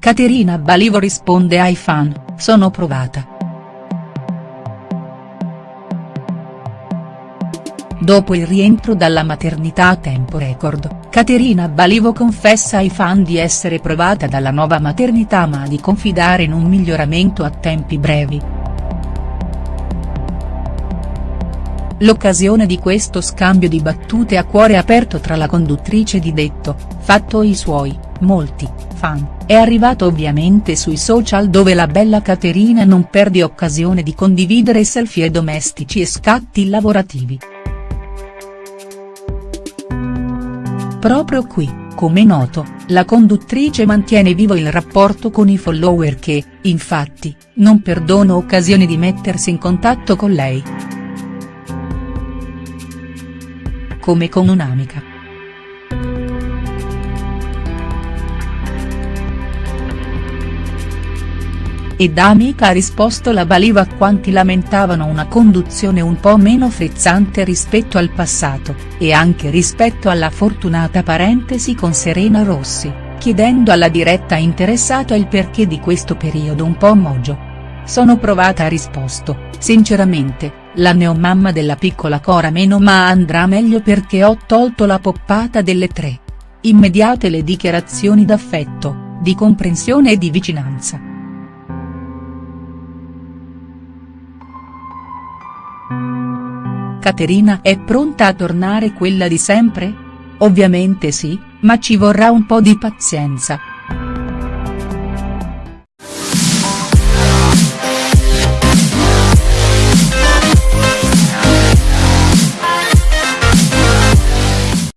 Caterina Balivo risponde ai fan, sono provata. Dopo il rientro dalla maternità a tempo record, Caterina Balivo confessa ai fan di essere provata dalla nuova maternità ma di confidare in un miglioramento a tempi brevi. L'occasione di questo scambio di battute a cuore aperto tra la conduttrice di Detto, fatto i suoi, molti, fan, è arrivato ovviamente sui social dove la bella Caterina non perde occasione di condividere selfie domestici e scatti lavorativi. Proprio qui, come noto, la conduttrice mantiene vivo il rapporto con i follower che, infatti, non perdono occasioni di mettersi in contatto con lei. Come con un'amica. E da amica ha risposto la Baliva a quanti lamentavano una conduzione un po' meno frizzante rispetto al passato, e anche rispetto alla fortunata parentesi con Serena Rossi, chiedendo alla diretta interessata il perché di questo periodo un po' mogio. Sono provata ha risposto, sinceramente, la neomamma della piccola Cora meno ma andrà meglio perché ho tolto la poppata delle tre. Immediate le dichiarazioni d'affetto, di comprensione e di vicinanza. Caterina è pronta a tornare quella di sempre? Ovviamente sì, ma ci vorrà un po' di pazienza,